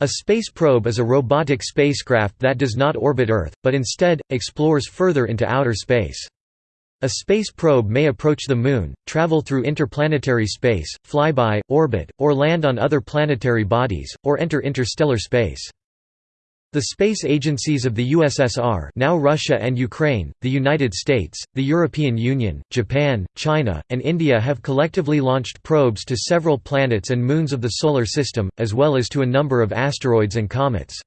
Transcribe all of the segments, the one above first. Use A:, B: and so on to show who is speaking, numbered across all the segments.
A: A space probe is a robotic spacecraft that does not orbit Earth, but instead, explores further into outer space. A space probe may approach the Moon, travel through interplanetary space, fly by, orbit, or land on other planetary bodies, or enter interstellar space. The space agencies of the USSR now Russia and Ukraine, the United States, the European Union, Japan, China, and India have collectively launched probes to several planets and moons of the Solar System, as well as to a number of asteroids and comets.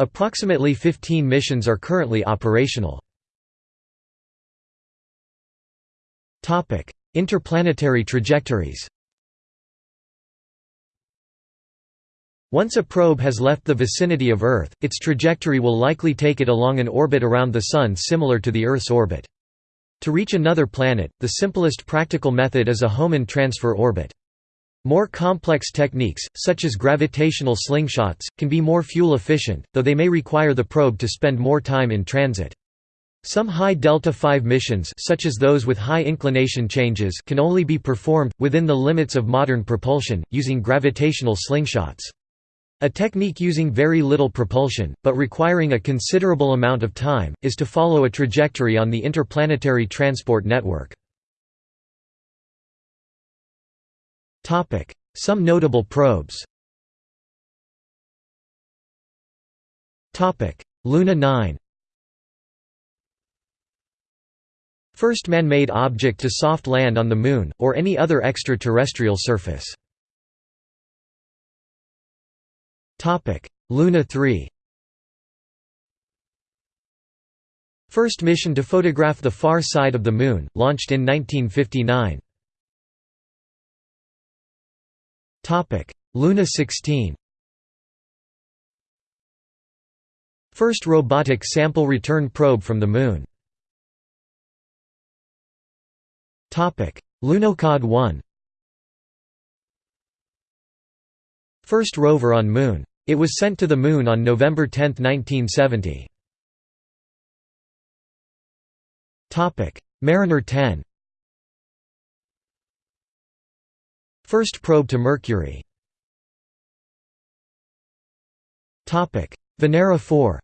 A: Approximately 15 missions are currently operational. Interplanetary trajectories Once a probe has left the vicinity of Earth, its trajectory will likely take it along an orbit around the Sun similar to the Earth's orbit. To reach another planet, the simplest practical method is a Hohmann transfer orbit. More complex techniques, such as gravitational slingshots, can be more fuel efficient, though they may require the probe to spend more time in transit. Some high delta-v missions such as those with high inclination changes can only be performed, within the limits of modern propulsion, using gravitational slingshots. A technique using very little propulsion, but requiring a considerable amount of time, is to follow a trajectory on the interplanetary transport network. Some notable probes. Luna 9 First man-made object to soft land on the Moon, or any other extraterrestrial surface Luna 3 First mission to photograph the far side of the Moon, launched in 1959. Topic: Luna 16 First robotic sample return probe from the Moon. Topic: Lunokhod 1 First rover on Moon it was sent to the Moon on November 10, 1970. Mariner 10 First probe to Mercury. Venera 4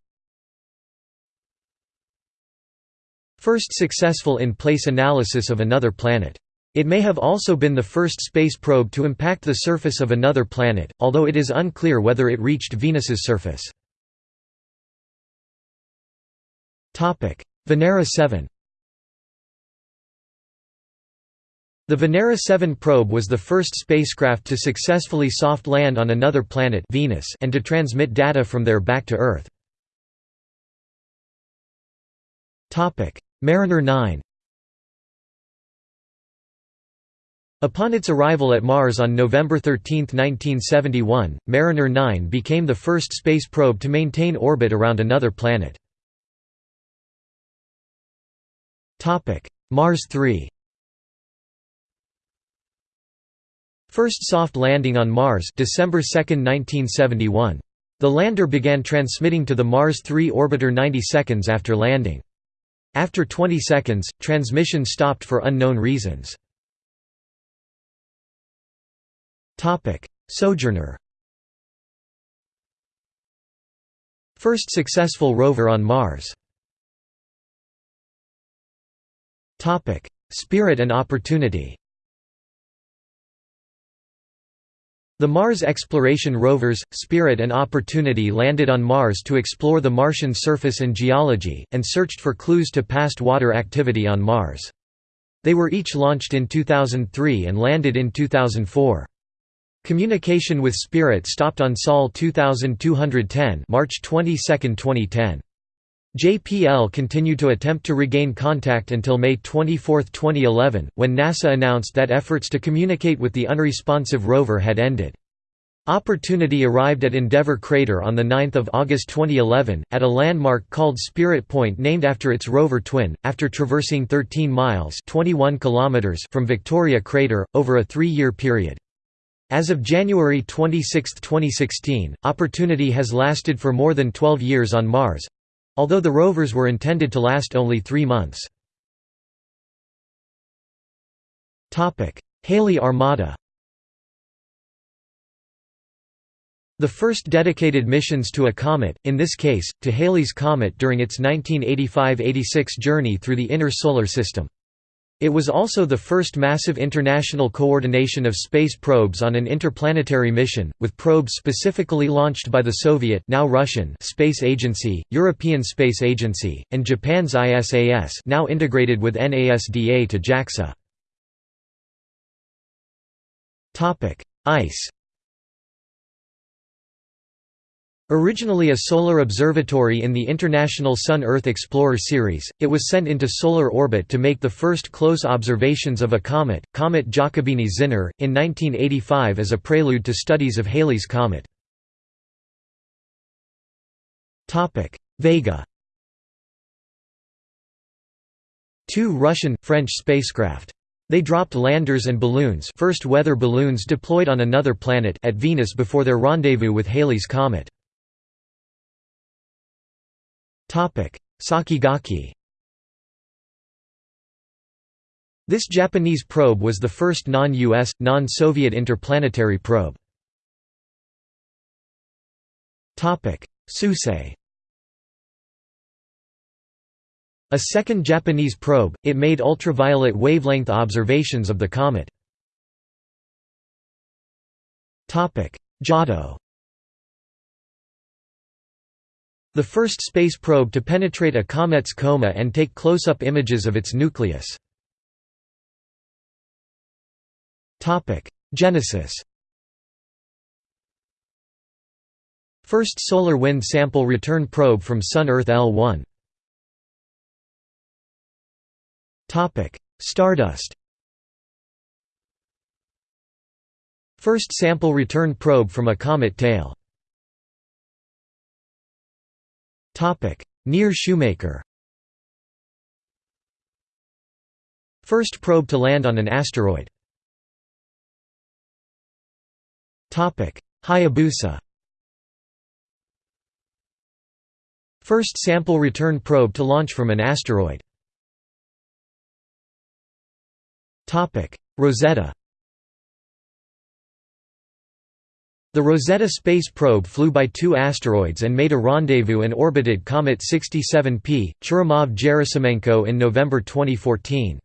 A: First successful in-place analysis of another planet it may have also been the first space probe to impact the surface of another planet, although it is unclear whether it reached Venus's surface. Venera 7 The Venera 7 probe was the first spacecraft to successfully soft land on another planet Venus and to transmit data from there back to Earth. Mariner 9 Upon its arrival at Mars on November 13, 1971, Mariner 9 became the first space probe to maintain orbit around another planet. Mars 3 First soft landing on Mars December 2, 1971. The lander began transmitting to the Mars 3 orbiter 90 seconds after landing. After 20 seconds, transmission stopped for unknown reasons. Sojourner. First successful rover on Mars. Spirit and Opportunity. The Mars exploration rovers, Spirit and Opportunity landed on Mars to explore the Martian surface and geology, and searched for clues to past water activity on Mars. They were each launched in 2003 and landed in 2004. Communication with Spirit stopped on Sol 2210 March 22, 2010. JPL continued to attempt to regain contact until May 24, 2011, when NASA announced that efforts to communicate with the unresponsive rover had ended. Opportunity arrived at Endeavour Crater on 9 August 2011, at a landmark called Spirit Point named after its rover twin, after traversing 13 miles 21 kilometers from Victoria Crater, over a three-year period. As of January 26, 2016, Opportunity has lasted for more than 12 years on Mars—although the rovers were intended to last only three months. Halley Armada The first dedicated missions to a comet, in this case, to Halley's Comet during its 1985–86 journey through the inner Solar System. It was also the first massive international coordination of space probes on an interplanetary mission, with probes specifically launched by the Soviet now Russian Space Agency, European Space Agency, and Japan's ISAS now integrated with NASDA to JAXA. Ice Originally a solar observatory in the International Sun-Earth Explorer series, it was sent into solar orbit to make the first close observations of a comet, Comet Giacobini-Zinner, in 1985 as a prelude to studies of Halley's Comet. Vega Two Russian, French spacecraft. They dropped landers and balloons first weather balloons deployed on another planet at Venus before their rendezvous with Halley's Comet. Sakigake. This Japanese probe was the first non-US, non-Soviet interplanetary probe. Suisei. A second Japanese probe, it made ultraviolet wavelength observations of the comet. Giotto The first space probe to penetrate a comet's coma and take close-up images of its nucleus. Genesis. First solar wind sample return probe from Sun-Earth L1 Stardust. First sample return probe from a comet tail Near Shoemaker. First probe to land on an asteroid. Topic: Hayabusa. First sample return probe to launch from an asteroid. Topic: Rosetta The Rosetta space probe flew by two asteroids and made a rendezvous and orbited Comet 67P, Churyumov-Gerasimenko in November 2014.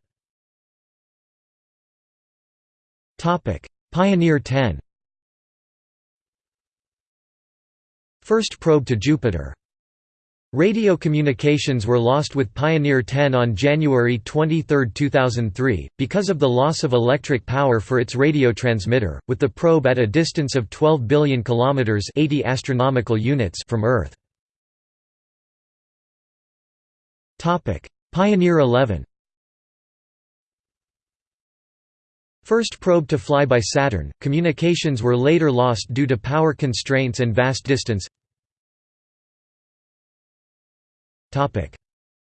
A: Pioneer 10 First probe to Jupiter Radio communications were lost with Pioneer 10 on January 23, 2003, because of the loss of electric power for its radio transmitter, with the probe at a distance of 12 billion kilometers (80 astronomical units) from Earth. Topic: Pioneer 11. First probe to fly by Saturn. Communications were later lost due to power constraints and vast distance.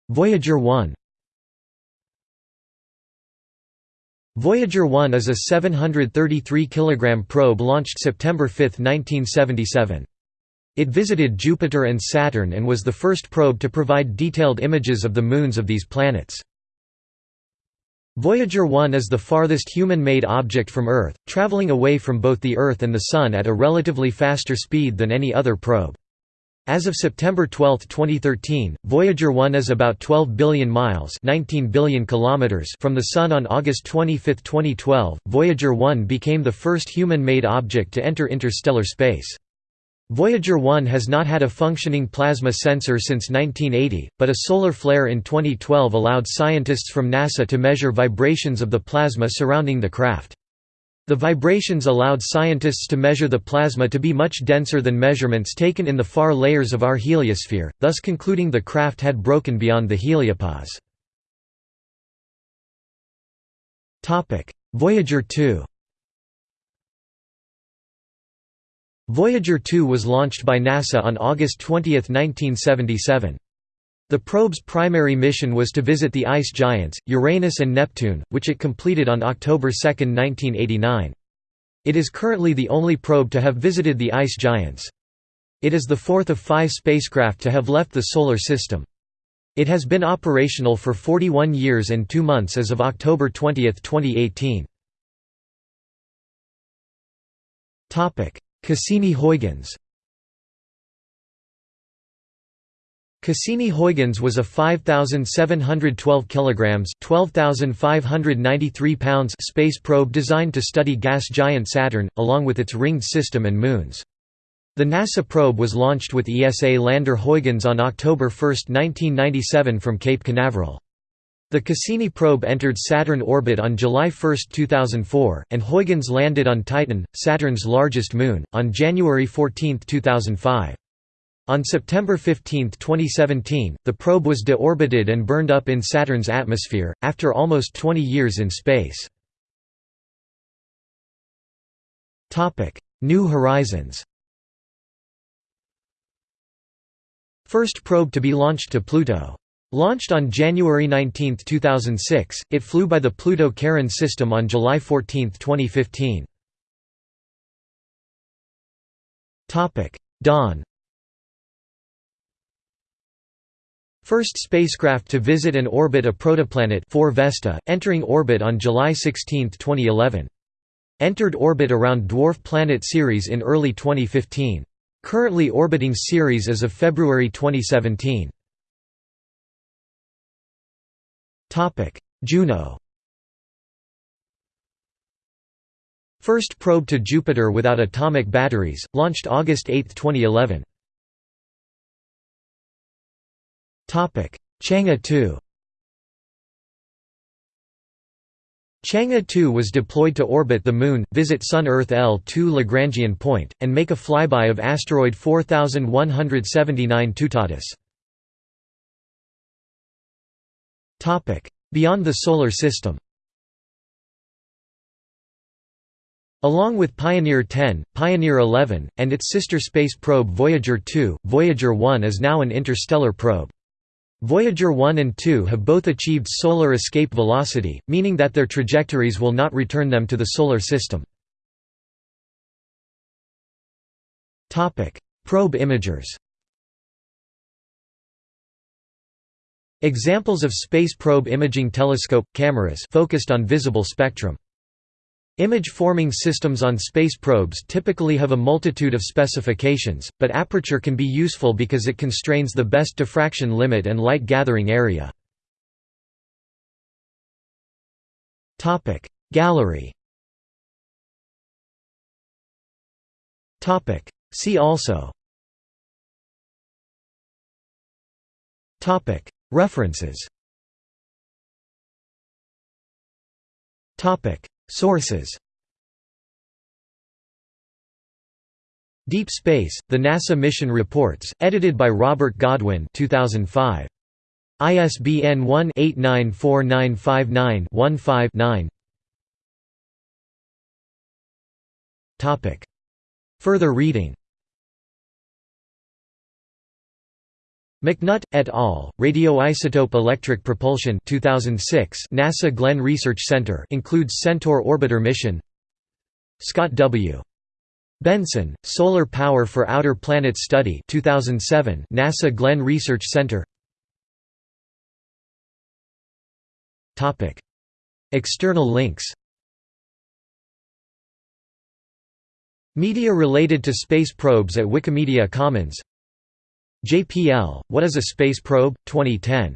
A: Voyager 1 Voyager 1 is a 733 kg probe launched September 5, 1977. It visited Jupiter and Saturn and was the first probe to provide detailed images of the moons of these planets. Voyager 1 is the farthest human-made object from Earth, traveling away from both the Earth and the Sun at a relatively faster speed than any other probe. As of September 12, 2013, Voyager 1 is about 12 billion miles 19 billion kilometers from the Sun on August 25, 2012. Voyager 1 became the first human-made object to enter interstellar space. Voyager 1 has not had a functioning plasma sensor since 1980, but a solar flare in 2012 allowed scientists from NASA to measure vibrations of the plasma surrounding the craft. The vibrations allowed scientists to measure the plasma to be much denser than measurements taken in the far layers of our heliosphere, thus concluding the craft had broken beyond the heliopause. Voyager 2 Voyager 2 was launched by NASA on August 20, 1977. The probe's primary mission was to visit the ice giants, Uranus and Neptune, which it completed on October 2, 1989. It is currently the only probe to have visited the ice giants. It is the fourth of five spacecraft to have left the Solar System. It has been operational for 41 years and two months as of October 20, 2018. Cassini-Huygens Cassini-Huygens was a 5712 kilograms, 12593 pounds space probe designed to study gas giant Saturn along with its ringed system and moons. The NASA probe was launched with ESA lander Huygens on October 1, 1997 from Cape Canaveral. The Cassini probe entered Saturn orbit on July 1, 2004, and Huygens landed on Titan, Saturn's largest moon, on January 14, 2005. On September 15, 2017, the probe was deorbited and burned up in Saturn's atmosphere, after almost 20 years in space. New Horizons First probe to be launched to Pluto. Launched on January 19, 2006, it flew by the Pluto-Charon system on July 14, 2015. Dawn First spacecraft to visit and orbit a protoplanet 4 Vesta, entering orbit on July 16, 2011. Entered orbit around dwarf planet Ceres in early 2015. Currently orbiting Ceres as of February 2017. Juno First probe to Jupiter without atomic batteries, launched August 8, 2011. Chang'e 2 Chang'e 2 was deployed to orbit the Moon, visit Sun-Earth L2 Lagrangian point, and make a flyby of asteroid 4179 Toutatis. Beyond the Solar System Along with Pioneer 10, Pioneer 11, and its sister space probe Voyager 2, Voyager 1 is now an interstellar probe. Voyager 1 and 2 have both achieved solar escape velocity, meaning that their trajectories will not return them to the Solar System. Probe imagers Examples of space probe imaging telescope cameras focused on visible spectrum. Image-forming systems on space probes typically have a multitude of specifications, but aperture can be useful because it constrains the best diffraction limit and light gathering area. Gallery. See also. References Sources. Deep Space, The NASA Mission Reports, edited by Robert Godwin 2005. ISBN 1-894959-15-9 Further reading McNutt, et al., Radioisotope Electric Propulsion 2006 NASA Glenn Research Center includes Centaur Orbiter mission Scott W. Benson, Solar Power for Outer Planets Study 2007 NASA Glenn Research Center External links Media related to space probes at Wikimedia Commons JPL, What is a Space Probe? 2010.